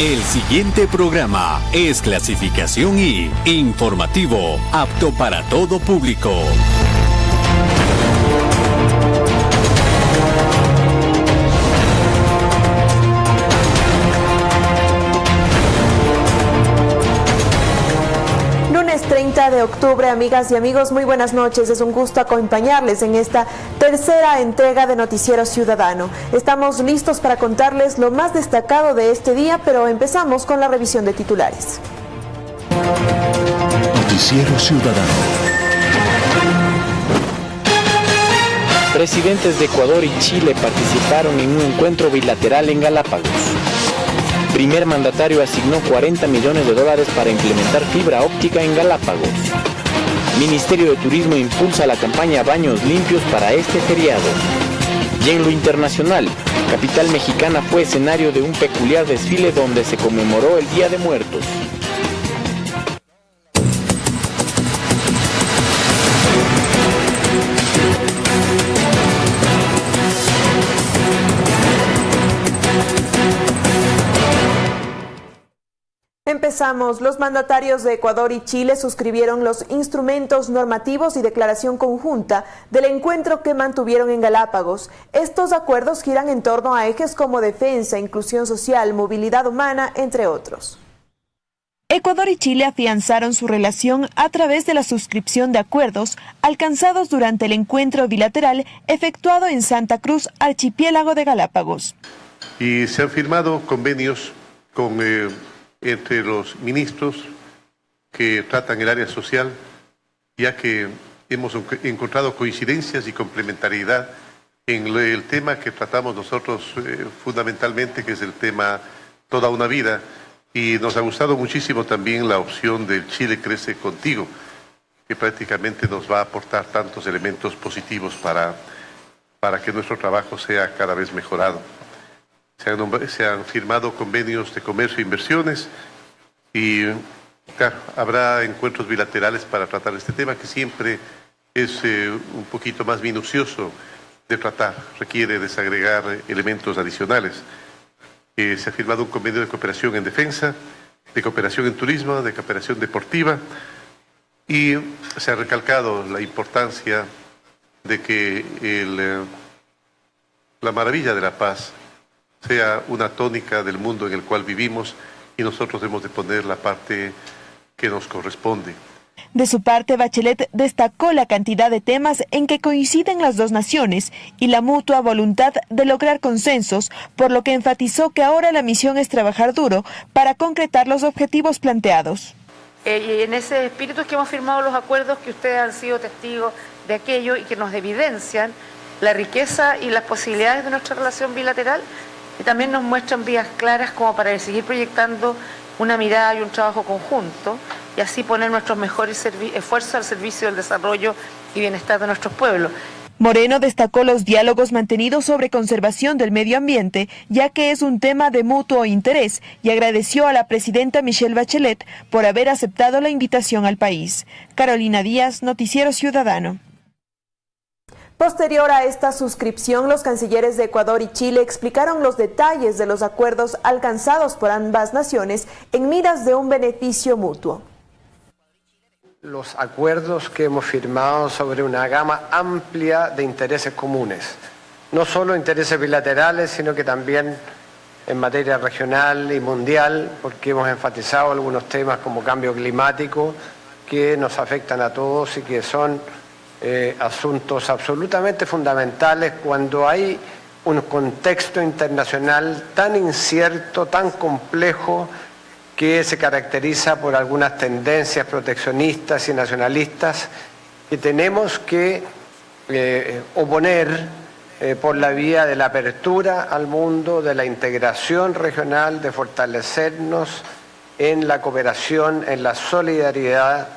El siguiente programa es clasificación y informativo, apto para todo público. De octubre, amigas y amigos, muy buenas noches. Es un gusto acompañarles en esta tercera entrega de Noticiero Ciudadano. Estamos listos para contarles lo más destacado de este día, pero empezamos con la revisión de titulares. Noticiero Ciudadano. Presidentes de Ecuador y Chile participaron en un encuentro bilateral en Galápagos primer mandatario asignó 40 millones de dólares para implementar fibra óptica en Galápagos. Ministerio de Turismo impulsa la campaña Baños Limpios para este feriado. Y en lo internacional, capital mexicana fue escenario de un peculiar desfile donde se conmemoró el Día de Muertos. Empezamos. Los mandatarios de Ecuador y Chile suscribieron los instrumentos normativos y declaración conjunta del encuentro que mantuvieron en Galápagos. Estos acuerdos giran en torno a ejes como defensa, inclusión social, movilidad humana, entre otros. Ecuador y Chile afianzaron su relación a través de la suscripción de acuerdos alcanzados durante el encuentro bilateral efectuado en Santa Cruz, archipiélago de Galápagos. Y se han firmado convenios con eh, entre los ministros que tratan el área social, ya que hemos encontrado coincidencias y complementariedad en el tema que tratamos nosotros eh, fundamentalmente, que es el tema toda una vida, y nos ha gustado muchísimo también la opción del Chile Crece Contigo, que prácticamente nos va a aportar tantos elementos positivos para, para que nuestro trabajo sea cada vez mejorado. Se han, firmado convenios de comercio e inversiones y habrá encuentros bilaterales para tratar este tema que siempre es eh, un poquito más minucioso de tratar, requiere desagregar elementos adicionales. Eh, se ha firmado un convenio de cooperación en defensa, de cooperación en turismo, de cooperación deportiva y se ha recalcado la importancia de que eh, la maravilla de la paz sea una tónica del mundo en el cual vivimos y nosotros debemos de poner la parte que nos corresponde. De su parte, Bachelet destacó la cantidad de temas en que coinciden las dos naciones y la mutua voluntad de lograr consensos, por lo que enfatizó que ahora la misión es trabajar duro para concretar los objetivos planteados. Eh, y en ese espíritu es que hemos firmado los acuerdos que ustedes han sido testigos de aquello y que nos evidencian la riqueza y las posibilidades de nuestra relación bilateral y también nos muestran vías claras como para seguir proyectando una mirada y un trabajo conjunto y así poner nuestros mejores esfuerzos al servicio del desarrollo y bienestar de nuestros pueblos. Moreno destacó los diálogos mantenidos sobre conservación del medio ambiente, ya que es un tema de mutuo interés, y agradeció a la presidenta Michelle Bachelet por haber aceptado la invitación al país. Carolina Díaz, Noticiero Ciudadano. Posterior a esta suscripción, los cancilleres de Ecuador y Chile explicaron los detalles de los acuerdos alcanzados por ambas naciones en miras de un beneficio mutuo. Los acuerdos que hemos firmado sobre una gama amplia de intereses comunes, no solo intereses bilaterales, sino que también en materia regional y mundial, porque hemos enfatizado algunos temas como cambio climático que nos afectan a todos y que son eh, asuntos absolutamente fundamentales cuando hay un contexto internacional tan incierto, tan complejo, que se caracteriza por algunas tendencias proteccionistas y nacionalistas que tenemos que eh, oponer eh, por la vía de la apertura al mundo, de la integración regional, de fortalecernos en la cooperación, en la solidaridad,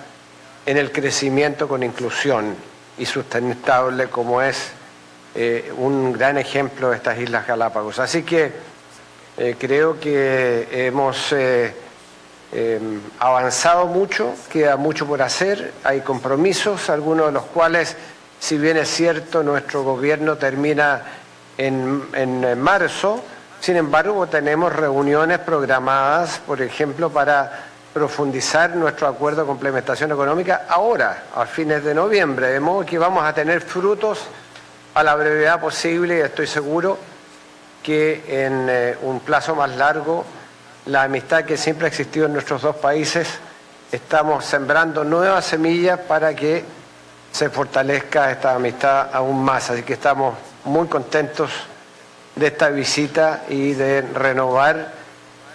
en el crecimiento con inclusión y sustentable como es eh, un gran ejemplo de estas Islas Galápagos. Así que eh, creo que hemos eh, avanzado mucho, queda mucho por hacer, hay compromisos, algunos de los cuales, si bien es cierto, nuestro gobierno termina en, en marzo, Sin embargo, tenemos reuniones programadas, por ejemplo, para profundizar nuestro acuerdo de complementación económica ahora, a fines de noviembre, de modo que vamos a tener frutos a la brevedad posible y estoy seguro que en eh, un plazo más largo la amistad que siempre ha existido en nuestros dos países, estamos sembrando nuevas semillas para que se fortalezca esta amistad aún más. Así que estamos muy contentos de esta visita y de renovar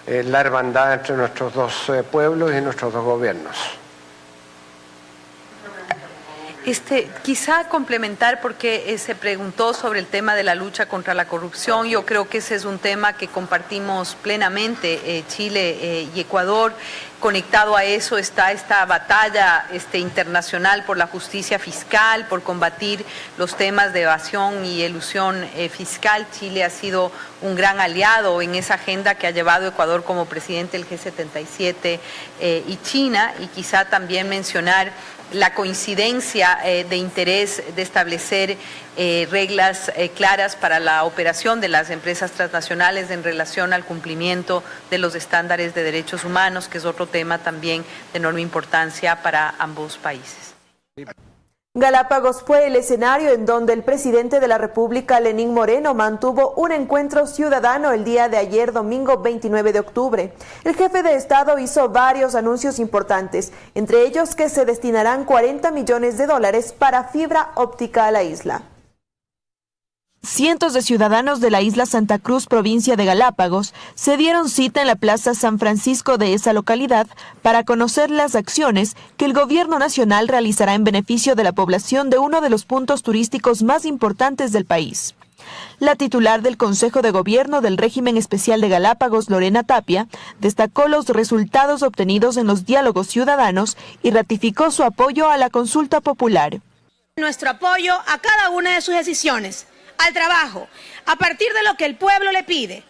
la hermandad entre nuestros dos eh, pueblos y nuestros dos gobiernos. Este, quizá complementar porque eh, se preguntó sobre el tema de la lucha contra la corrupción. Yo creo que ese es un tema que compartimos plenamente eh, Chile eh, y Ecuador. Conectado a eso está esta batalla este, internacional por la justicia fiscal, por combatir los temas de evasión y elusión fiscal. Chile ha sido un gran aliado en esa agenda que ha llevado Ecuador como presidente del G77 y China. Y quizá también mencionar la coincidencia eh, de interés de establecer eh, reglas eh, claras para la operación de las empresas transnacionales en relación al cumplimiento de los estándares de derechos humanos, que es otro tema también de enorme importancia para ambos países. Galápagos fue el escenario en donde el presidente de la República, Lenín Moreno, mantuvo un encuentro ciudadano el día de ayer, domingo 29 de octubre. El jefe de Estado hizo varios anuncios importantes, entre ellos que se destinarán 40 millones de dólares para fibra óptica a la isla. Cientos de ciudadanos de la isla Santa Cruz, provincia de Galápagos, se dieron cita en la Plaza San Francisco de esa localidad para conocer las acciones que el gobierno nacional realizará en beneficio de la población de uno de los puntos turísticos más importantes del país. La titular del Consejo de Gobierno del Régimen Especial de Galápagos, Lorena Tapia, destacó los resultados obtenidos en los diálogos ciudadanos y ratificó su apoyo a la consulta popular. Nuestro apoyo a cada una de sus decisiones al trabajo, a partir de lo que el pueblo le pide,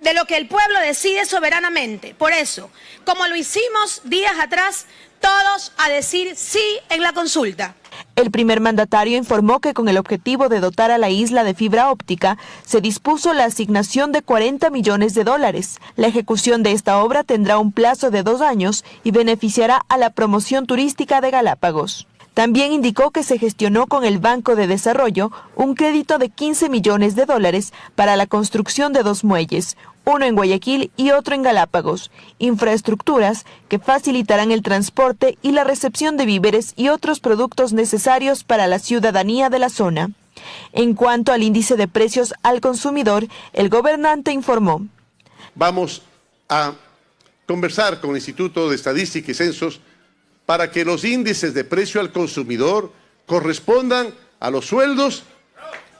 de lo que el pueblo decide soberanamente. Por eso, como lo hicimos días atrás, todos a decir sí en la consulta. El primer mandatario informó que con el objetivo de dotar a la isla de fibra óptica, se dispuso la asignación de 40 millones de dólares. La ejecución de esta obra tendrá un plazo de dos años y beneficiará a la promoción turística de Galápagos. También indicó que se gestionó con el Banco de Desarrollo un crédito de 15 millones de dólares para la construcción de dos muelles, uno en Guayaquil y otro en Galápagos, infraestructuras que facilitarán el transporte y la recepción de víveres y otros productos necesarios para la ciudadanía de la zona. En cuanto al índice de precios al consumidor, el gobernante informó. Vamos a conversar con el Instituto de Estadística y Censos para que los índices de precio al consumidor correspondan a los sueldos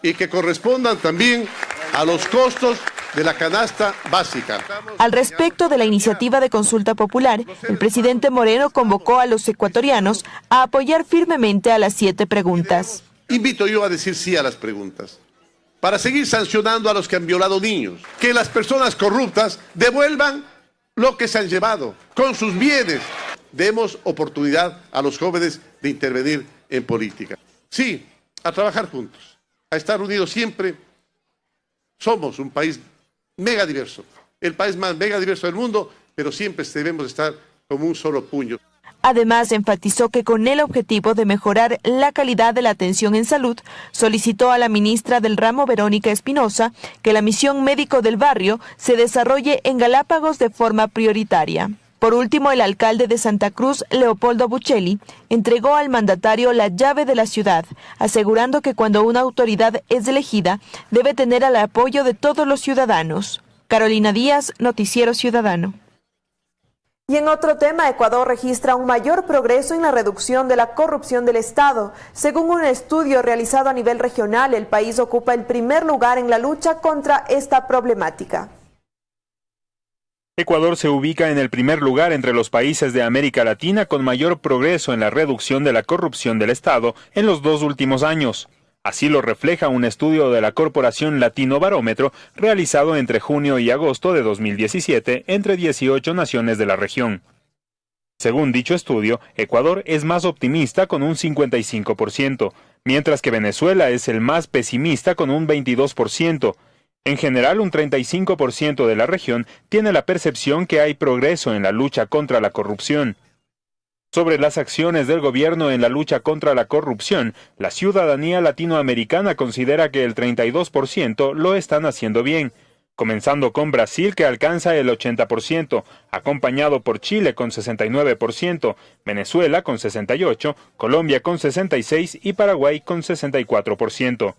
y que correspondan también a los costos de la canasta básica. Al respecto de la iniciativa de consulta popular, el presidente Moreno convocó a los ecuatorianos a apoyar firmemente a las siete preguntas. Invito yo a decir sí a las preguntas, para seguir sancionando a los que han violado niños, que las personas corruptas devuelvan lo que se han llevado con sus bienes, demos oportunidad a los jóvenes de intervenir en política. Sí, a trabajar juntos, a estar unidos siempre. Somos un país mega diverso, el país más mega diverso del mundo, pero siempre debemos estar como un solo puño. Además, enfatizó que con el objetivo de mejorar la calidad de la atención en salud, solicitó a la ministra del ramo, Verónica Espinosa, que la misión médico del barrio se desarrolle en Galápagos de forma prioritaria. Por último, el alcalde de Santa Cruz, Leopoldo Buccelli, entregó al mandatario la llave de la ciudad, asegurando que cuando una autoridad es elegida, debe tener el apoyo de todos los ciudadanos. Carolina Díaz, Noticiero Ciudadano. Y en otro tema, Ecuador registra un mayor progreso en la reducción de la corrupción del Estado. Según un estudio realizado a nivel regional, el país ocupa el primer lugar en la lucha contra esta problemática. Ecuador se ubica en el primer lugar entre los países de América Latina con mayor progreso en la reducción de la corrupción del Estado en los dos últimos años. Así lo refleja un estudio de la Corporación Latino Barómetro realizado entre junio y agosto de 2017 entre 18 naciones de la región. Según dicho estudio, Ecuador es más optimista con un 55%, mientras que Venezuela es el más pesimista con un 22%, En general, un 35% de la región tiene la percepción que hay progreso en la lucha contra la corrupción. Sobre las acciones del gobierno en la lucha contra la corrupción, la ciudadanía latinoamericana considera que el 32% lo están haciendo bien, comenzando con Brasil que alcanza el 80%, acompañado por Chile con 69%, Venezuela con 68%, Colombia con 66% y Paraguay con 64%.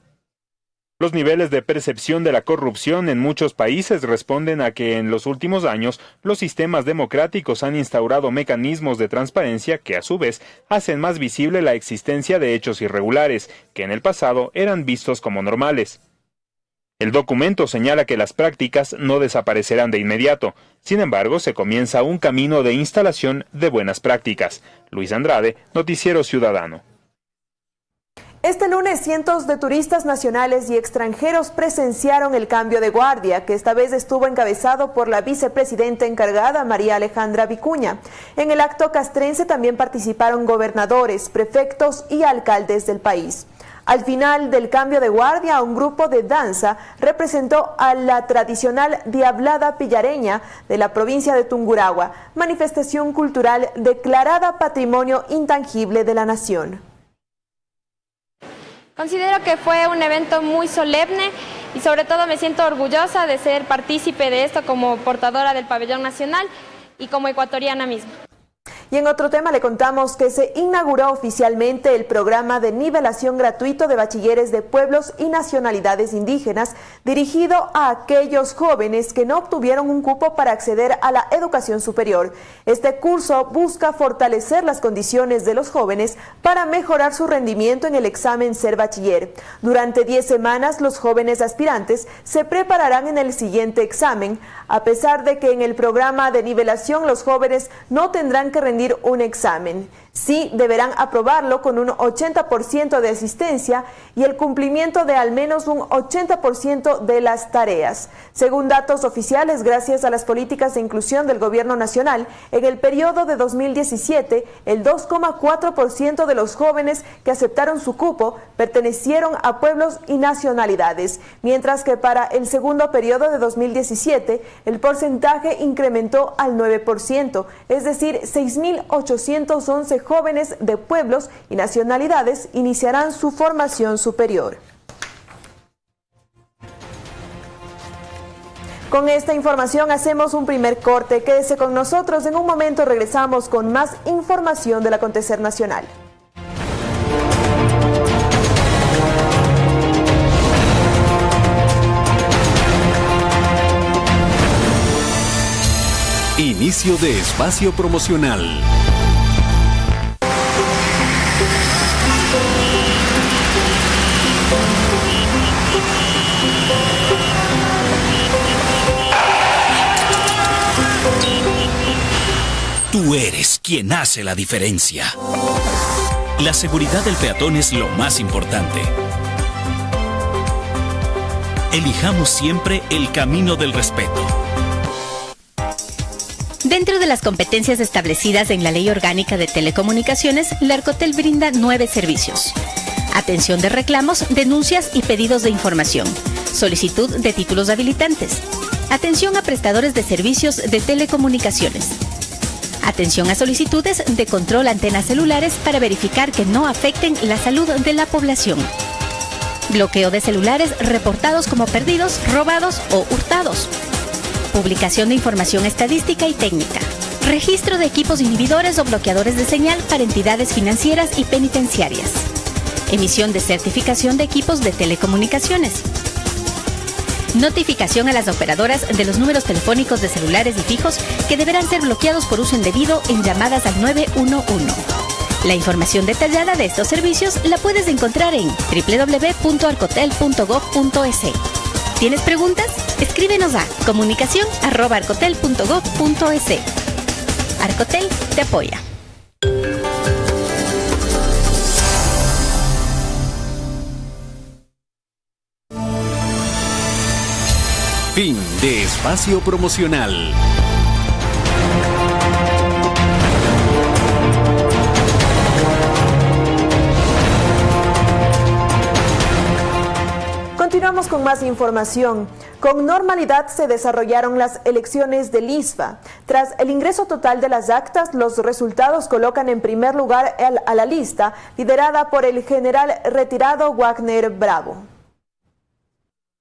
Los niveles de percepción de la corrupción en muchos países responden a que en los últimos años los sistemas democráticos han instaurado mecanismos de transparencia que a su vez hacen más visible la existencia de hechos irregulares, que en el pasado eran vistos como normales. El documento señala que las prácticas no desaparecerán de inmediato, sin embargo se comienza un camino de instalación de buenas prácticas. Luis Andrade, Noticiero Ciudadano. Este lunes cientos de turistas nacionales y extranjeros presenciaron el cambio de guardia, que esta vez estuvo encabezado por la vicepresidenta encargada María Alejandra Vicuña. En el acto castrense también participaron gobernadores, prefectos y alcaldes del país. Al final del cambio de guardia, un grupo de danza representó a la tradicional Diablada Pillareña de la provincia de Tunguragua, manifestación cultural declarada Patrimonio Intangible de la Nación. Considero que fue un evento muy solemne y sobre todo me siento orgullosa de ser partícipe de esto como portadora del pabellón nacional y como ecuatoriana misma. Y en otro tema le contamos que se inauguró oficialmente el programa de nivelación gratuito de bachilleres de pueblos y nacionalidades indígenas dirigido a aquellos jóvenes que no obtuvieron un cupo para acceder a la educación superior. Este curso busca fortalecer las condiciones de los jóvenes para mejorar su rendimiento en el examen ser bachiller. Durante 10 semanas los jóvenes aspirantes se prepararán en el siguiente examen, a pesar de que en el programa de nivelación los jóvenes no tendrán que rendir un examen. Sí deberán aprobarlo con un 80% de asistencia y el cumplimiento de al menos un 80% de las tareas. Según datos oficiales, gracias a las políticas de inclusión del Gobierno Nacional, en el periodo de 2017, el 2,4% de los jóvenes que aceptaron su cupo pertenecieron a pueblos y nacionalidades, mientras que para el segundo periodo de 2017, el porcentaje incrementó al 9%, es decir, 6.811 jóvenes de pueblos y nacionalidades iniciarán su formación superior. Con esta información hacemos un primer corte. Quédese con nosotros. En un momento regresamos con más información del acontecer nacional. Inicio de espacio promocional. Tú eres quien hace la diferencia. La seguridad del peatón es lo más importante. Elijamos siempre el camino del respeto. Dentro de las competencias establecidas en la Ley Orgánica de Telecomunicaciones, la Arcotel brinda nueve servicios. Atención de reclamos, denuncias y pedidos de información. Solicitud de títulos habilitantes. Atención a prestadores de servicios de telecomunicaciones Atención a solicitudes de control antenas celulares para verificar que no afecten la salud de la población. Bloqueo de celulares reportados como perdidos, robados o hurtados. Publicación de información estadística y técnica. Registro de equipos inhibidores o bloqueadores de señal para entidades financieras y penitenciarias. Emisión de certificación de equipos de telecomunicaciones Notificación a las operadoras de los números telefónicos de celulares y fijos que deberán ser bloqueados por uso indebido en llamadas al 911. La información detallada de estos servicios la puedes encontrar en www.arcotel.gov.es. ¿Tienes preguntas? Escríbenos a comunicación.arcotel.gov.es. Arcotel te apoya. Fin de espacio promocional. Continuamos con más información. Con normalidad se desarrollaron las elecciones del ISFA. Tras el ingreso total de las actas, los resultados colocan en primer lugar a la lista liderada por el general retirado Wagner Bravo.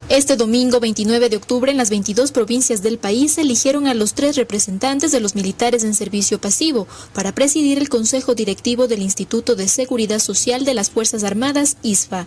Este domingo 29 de octubre en las 22 provincias del país eligieron a los tres representantes de los militares en servicio pasivo para presidir el Consejo Directivo del Instituto de Seguridad Social de las Fuerzas Armadas, ISFA.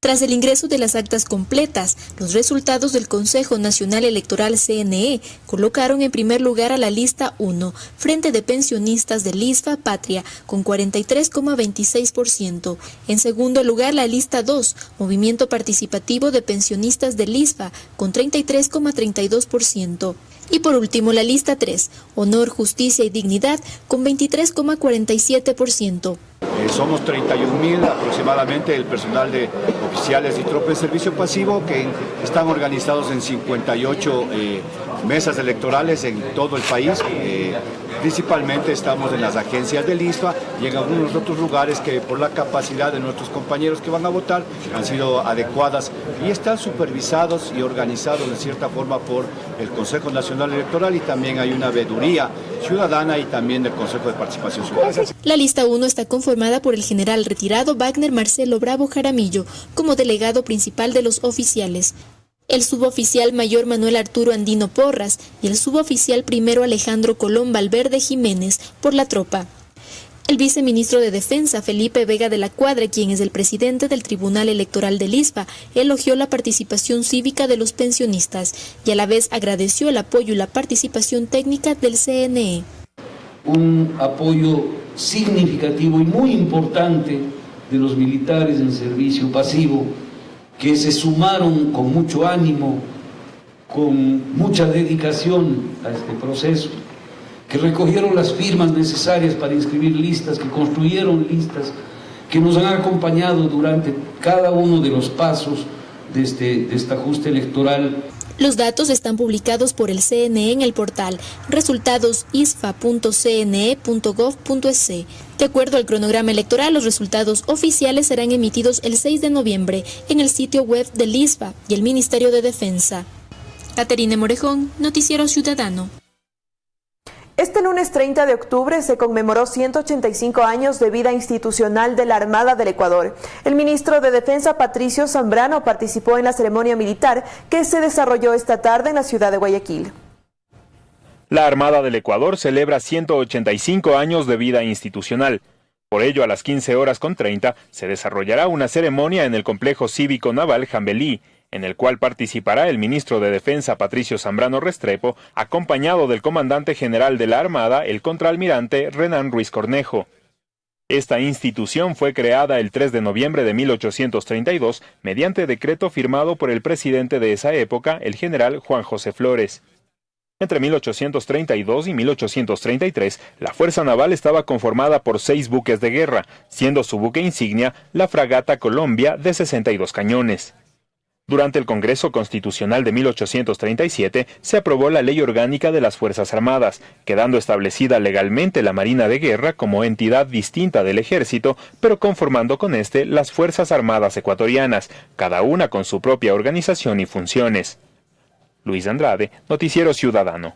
Tras el ingreso de las actas completas, los resultados del Consejo Nacional Electoral CNE colocaron en primer lugar a la lista 1, Frente de Pensionistas del ISFA Patria, con 43,26%. En segundo lugar, la lista 2, Movimiento Participativo de Pensionistas del ISFA, con 33,32%. Y por último, la lista 3, Honor, Justicia y Dignidad, con 23,47%. Eh, somos 31.000 aproximadamente el personal de oficiales y tropas de servicio pasivo que están organizados en 58 eh, mesas electorales en todo el país. Eh, Principalmente estamos en las agencias del ISFA y en algunos otros lugares que por la capacidad de nuestros compañeros que van a votar han sido adecuadas y están supervisados y organizados de cierta forma por el Consejo Nacional Electoral y también hay una veeduría ciudadana y también del Consejo de Participación Ciudadana. La lista 1 está conformada por el general retirado Wagner Marcelo Bravo Jaramillo como delegado principal de los oficiales el suboficial mayor Manuel Arturo Andino Porras y el suboficial primero Alejandro Colón Valverde Jiménez por la tropa. El viceministro de Defensa, Felipe Vega de la Cuadra, quien es el presidente del Tribunal Electoral de Lisba, elogió la participación cívica de los pensionistas y a la vez agradeció el apoyo y la participación técnica del CNE. Un apoyo significativo y muy importante de los militares en servicio pasivo que se sumaron con mucho ánimo, con mucha dedicación a este proceso, que recogieron las firmas necesarias para inscribir listas, que construyeron listas, que nos han acompañado durante cada uno de los pasos de este, de este ajuste electoral. Los datos están publicados por el CNE en el portal resultadosisfa.cne.gov.es. De acuerdo al cronograma electoral, los resultados oficiales serán emitidos el 6 de noviembre en el sitio web del ISFA y el Ministerio de Defensa. Caterine Morejón, Noticiero Ciudadano. Este lunes 30 de octubre se conmemoró 185 años de vida institucional de la Armada del Ecuador. El ministro de Defensa, Patricio Zambrano, participó en la ceremonia militar que se desarrolló esta tarde en la ciudad de Guayaquil. La Armada del Ecuador celebra 185 años de vida institucional. Por ello, a las 15 horas con 30 se desarrollará una ceremonia en el complejo cívico naval Jambelí, en el cual participará el ministro de Defensa Patricio Zambrano Restrepo, acompañado del comandante general de la Armada, el contraalmirante Renan Ruiz Cornejo. Esta institución fue creada el 3 de noviembre de 1832 mediante decreto firmado por el presidente de esa época, el general Juan José Flores. Entre 1832 y 1833, la Fuerza Naval estaba conformada por seis buques de guerra, siendo su buque insignia la fragata Colombia de 62 cañones. Durante el Congreso Constitucional de 1837 se aprobó la Ley Orgánica de las Fuerzas Armadas, quedando establecida legalmente la Marina de Guerra como entidad distinta del Ejército, pero conformando con este las Fuerzas Armadas ecuatorianas, cada una con su propia organización y funciones. Luis Andrade, Noticiero Ciudadano.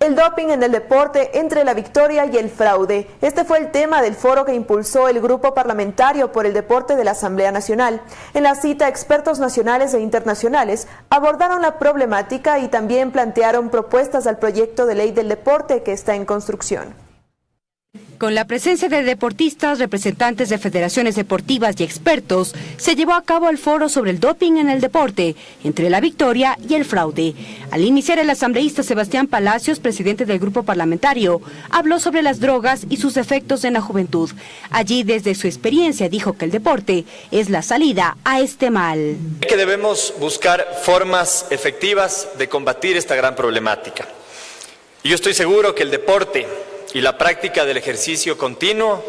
El doping en el deporte entre la victoria y el fraude. Este fue el tema del foro que impulsó el Grupo Parlamentario por el Deporte de la Asamblea Nacional. En la cita, expertos nacionales e internacionales abordaron la problemática y también plantearon propuestas al proyecto de ley del deporte que está en construcción. Con la presencia de deportistas, representantes de federaciones deportivas y expertos, se llevó a cabo el foro sobre el doping en el deporte, entre la victoria y el fraude. Al iniciar, el asambleísta Sebastián Palacios, presidente del grupo parlamentario, habló sobre las drogas y sus efectos en la juventud. Allí, desde su experiencia, dijo que el deporte es la salida a este mal. Que debemos buscar formas efectivas de combatir esta gran problemática. Y yo estoy seguro que el deporte y la práctica del ejercicio continuo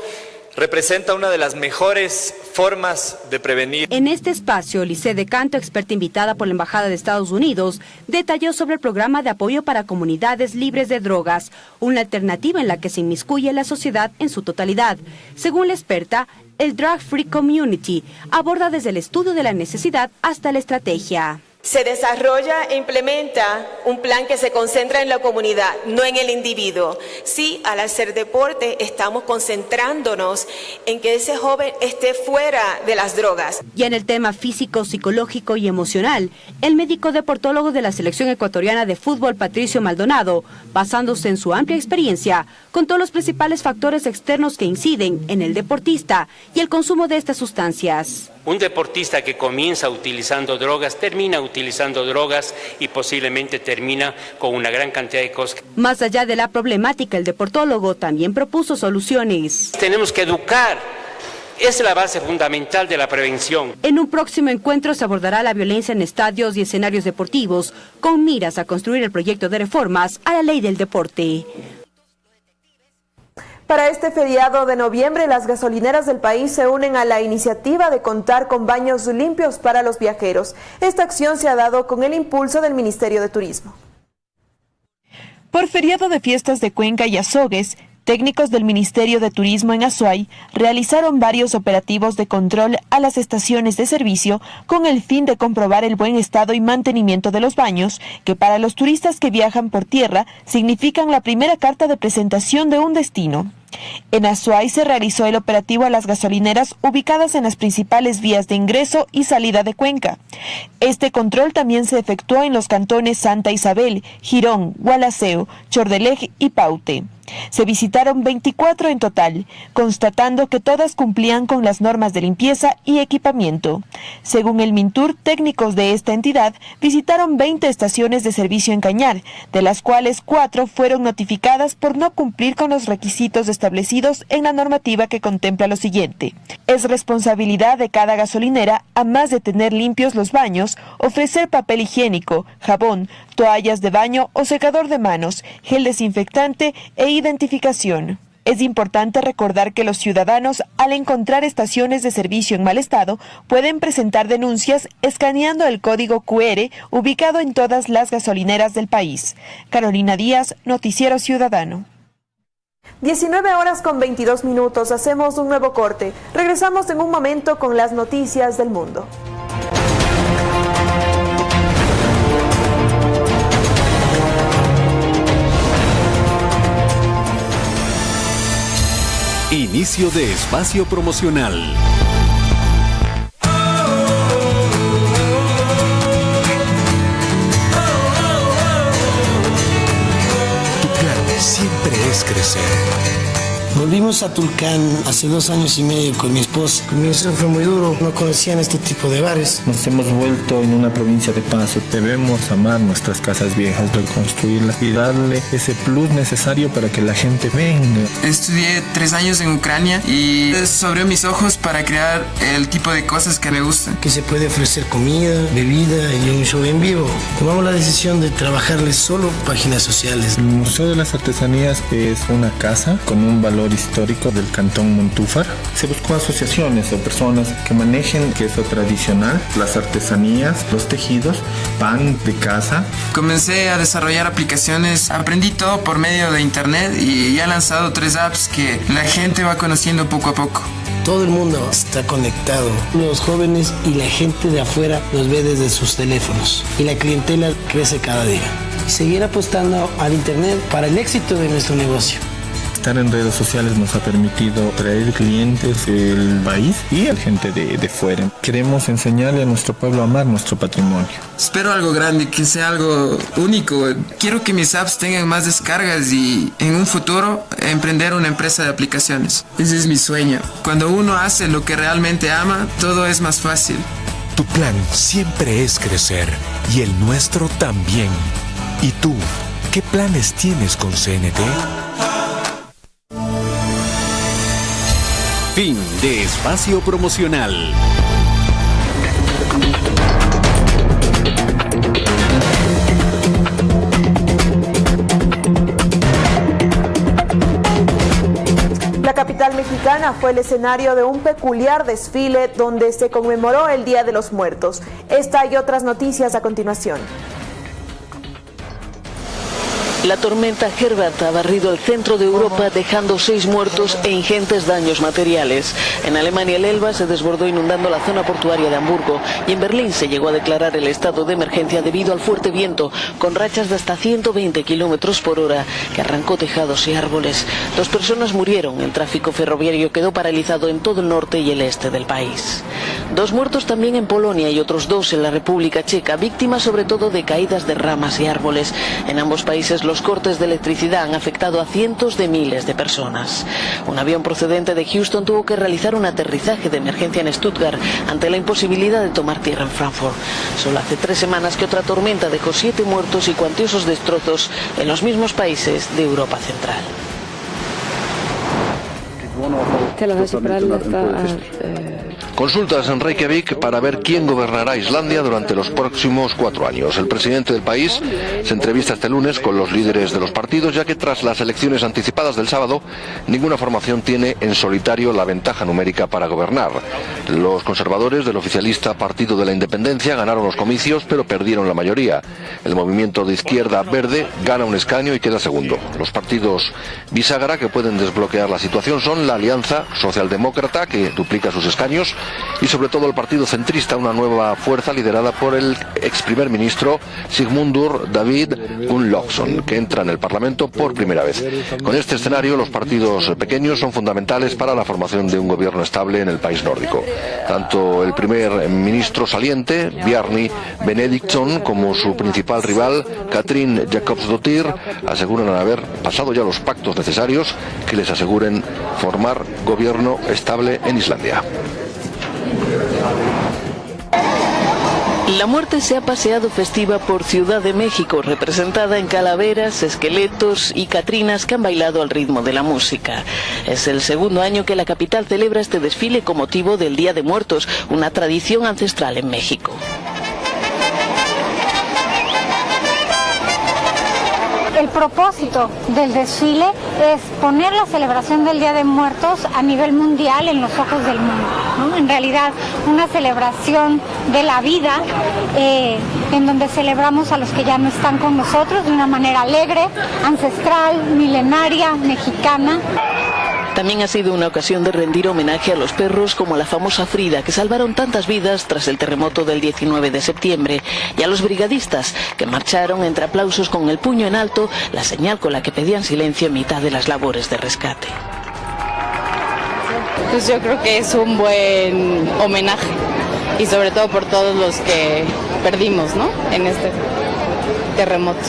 representa una de las mejores formas de prevenir. En este espacio, Lice de Canto, experta invitada por la Embajada de Estados Unidos, detalló sobre el programa de apoyo para comunidades libres de drogas, una alternativa en la que se inmiscuye la sociedad en su totalidad. Según la experta, el Drug Free Community aborda desde el estudio de la necesidad hasta la estrategia. Se desarrolla e implementa un plan que se concentra en la comunidad, no en el individuo. Sí, al hacer deporte estamos concentrándonos en que ese joven esté fuera de las drogas. Y en el tema físico, psicológico y emocional, el médico deportólogo de la selección ecuatoriana de fútbol, Patricio Maldonado, basándose en su amplia experiencia, contó los principales factores externos que inciden en el deportista y el consumo de estas sustancias. Un deportista que comienza utilizando drogas termina utilizando drogas y posiblemente termina con una gran cantidad de cosas. Más allá de la problemática, el deportólogo también propuso soluciones. Tenemos que educar es la base fundamental de la prevención. En un próximo encuentro se abordará la violencia en estadios y escenarios deportivos, con miras a construir el proyecto de reformas a la ley del deporte. Para este feriado de noviembre, las gasolineras del país se unen a la iniciativa de contar con baños limpios para los viajeros. Esta acción se ha dado con el impulso del Ministerio de Turismo. Por feriado de fiestas de Cuenca y Azogues, técnicos del Ministerio de Turismo en Azuay realizaron varios operativos de control a las estaciones de servicio con el fin de comprobar el buen estado y mantenimiento de los baños, que para los turistas que viajan por tierra significan la primera carta de presentación de un destino. En Azuay se realizó el operativo a las gasolineras ubicadas en las principales vías de ingreso y salida de Cuenca. Este control también se efectuó en los cantones Santa Isabel, Girón, Gualaceo, Chordeleg y Paute. Se visitaron 24 en total, constatando que todas cumplían con las normas de limpieza y equipamiento. Según el Mintur, técnicos de esta entidad visitaron 20 estaciones de servicio en Cañar, de las cuales cuatro fueron notificadas por no cumplir con los requisitos establecidos en la normativa que contempla lo siguiente. Es responsabilidad de cada gasolinera, a más de tener limpios los baños, ofrecer papel higiénico, jabón, toallas de baño o secador de manos, gel desinfectante e identificación. Es importante recordar que los ciudadanos, al encontrar estaciones de servicio en mal estado, pueden presentar denuncias escaneando el código QR ubicado en todas las gasolineras del país. Carolina Díaz, Noticiero Ciudadano. 19 horas con 22 minutos, hacemos un nuevo corte. Regresamos en un momento con las noticias del mundo. Inicio de espacio promocional. Siempre es crecer. Volvimos a Tulcán hace dos años y medio con mi esposa. Comienzo fue muy duro, no conocían este tipo de bares. Nos hemos vuelto en una provincia de paso. Debemos amar nuestras casas viejas, reconstruirlas y darle ese plus necesario para que la gente venga. Estudié tres años en Ucrania y eso abrió mis ojos para crear el tipo de cosas que me gustan. Que se puede ofrecer comida, bebida y un show en vivo. Tomamos la decisión de trabajarles solo páginas sociales. El Museo de las Artesanías es una casa con un valor histórico del cantón Montúfar. Se buscó asociaciones o personas que manejen queso tradicional, las artesanías, los tejidos, pan de casa. Comencé a desarrollar aplicaciones, aprendí todo por medio de internet y ya he lanzado tres apps que la gente va conociendo poco a poco. Todo el mundo está conectado. Los jóvenes y la gente de afuera los ve desde sus teléfonos y la clientela crece cada día. Y seguir apostando al Internet para el éxito de nuestro negocio. Estar en redes sociales nos ha permitido traer clientes del país y a gente de, de fuera. Queremos enseñarle a nuestro pueblo a amar nuestro patrimonio. Espero algo grande, que sea algo único. Quiero que mis apps tengan más descargas y en un futuro emprender una empresa de aplicaciones. Ese es mi sueño. Cuando uno hace lo que realmente ama, todo es más fácil. Tu plan siempre es crecer y el nuestro también. ¿Y tú? ¿Qué planes tienes con CNT? Fin de espacio promocional. La capital mexicana fue el escenario de un peculiar desfile donde se conmemoró el Día de los Muertos. Esta y otras noticias a continuación. La tormenta Herbert ha barrido el centro de Europa dejando seis muertos e ingentes daños materiales. En Alemania el Elba se desbordó inundando la zona portuaria de Hamburgo y en Berlín se llegó a declarar el estado de emergencia debido al fuerte viento con rachas de hasta 120 kilómetros por hora que arrancó tejados y árboles. Dos personas murieron. El tráfico ferroviario quedó paralizado en todo el norte y el este del país. Dos muertos también en Polonia y otros dos en la República Checa, víctimas sobre todo de caídas de ramas y árboles. En ambos países los cortes de electricidad han afectado a cientos de miles de personas. Un avión procedente de Houston tuvo que realizar un aterrizaje de emergencia en Stuttgart ante la imposibilidad de tomar tierra en Frankfurt. Solo hace tres semanas que otra tormenta dejó siete muertos y cuantiosos destrozos en los mismos países de Europa Central. Consultas en Reykjavik para ver quién gobernará Islandia durante los próximos cuatro años. El presidente del país se entrevista este lunes con los líderes de los partidos, ya que tras las elecciones anticipadas del sábado, ninguna formación tiene en solitario la ventaja numérica para gobernar. Los conservadores del oficialista Partido de la Independencia ganaron los comicios, pero perdieron la mayoría. El movimiento de izquierda verde gana un escaño y queda segundo. Los partidos bisagra que pueden desbloquear la situación son la Alianza Socialdemócrata, que duplica sus escaños, y sobre todo el Partido Centrista, una nueva fuerza liderada por el ex primer ministro Sigmundur David Gunnlaugsson, que entra en el Parlamento por primera vez. Con este escenario, los partidos pequeños son fundamentales para la formación de un gobierno estable en el país nórdico. Tanto el primer ministro saliente, Bjarni Benediktsson, como su principal rival, Katrin Jakobsdottir, aseguran haber pasado ya los pactos necesarios que les aseguren formar gobierno estable en Islandia. La muerte se ha paseado festiva por Ciudad de México, representada en calaveras, esqueletos y catrinas que han bailado al ritmo de la música. Es el segundo año que la capital celebra este desfile con motivo del Día de Muertos, una tradición ancestral en México. Propósito del desfile es poner la celebración del Día de Muertos a nivel mundial en los ojos del mundo. En realidad, una celebración de la vida eh, en donde celebramos a los que ya no están con nosotros de una manera alegre, ancestral, milenaria, mexicana. También ha sido una ocasión de rendir homenaje a los perros como la famosa Frida, que salvaron tantas vidas tras el terremoto del 19 de septiembre, y a los brigadistas, que marcharon entre aplausos con el puño en alto, la señal con la que pedían silencio en mitad de las labores de rescate. Pues yo creo que es un buen homenaje y sobre todo por todos los que perdimos ¿no? en este terremoto.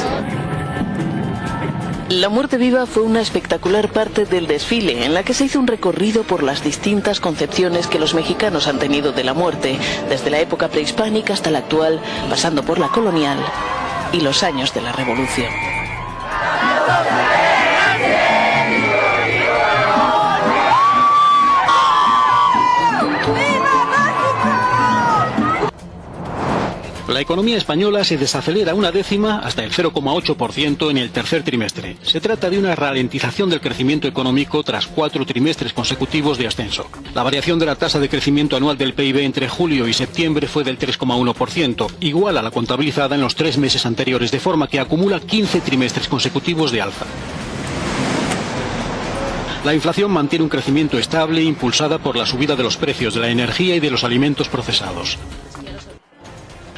La muerte viva fue una espectacular parte del desfile en la que se hizo un recorrido por las distintas concepciones que los mexicanos han tenido de la muerte, desde la época prehispánica hasta la actual, pasando por la colonial y los años de la revolución. La economía española se desacelera una décima hasta el 0,8% en el tercer trimestre. Se trata de una ralentización del crecimiento económico tras cuatro trimestres consecutivos de ascenso. La variación de la tasa de crecimiento anual del PIB entre julio y septiembre fue del 3,1%, igual a la contabilizada en los tres meses anteriores, de forma que acumula 15 trimestres consecutivos de alza. La inflación mantiene un crecimiento estable impulsada por la subida de los precios de la energía y de los alimentos procesados.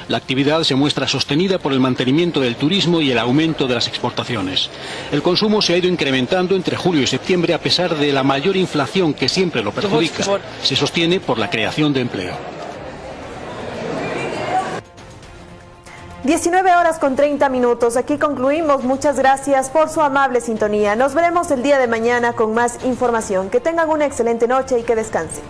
La actividad se muestra sostenida por el mantenimiento del turismo y el aumento de las exportaciones. El consumo se ha ido incrementando entre julio y septiembre a pesar de la mayor inflación que siempre lo perjudica. Se sostiene por la creación de empleo. 19 horas con 30 minutos. Aquí concluimos. Muchas gracias por su amable sintonía. Nos veremos el día de mañana con más información. Que tengan una excelente noche y que descansen.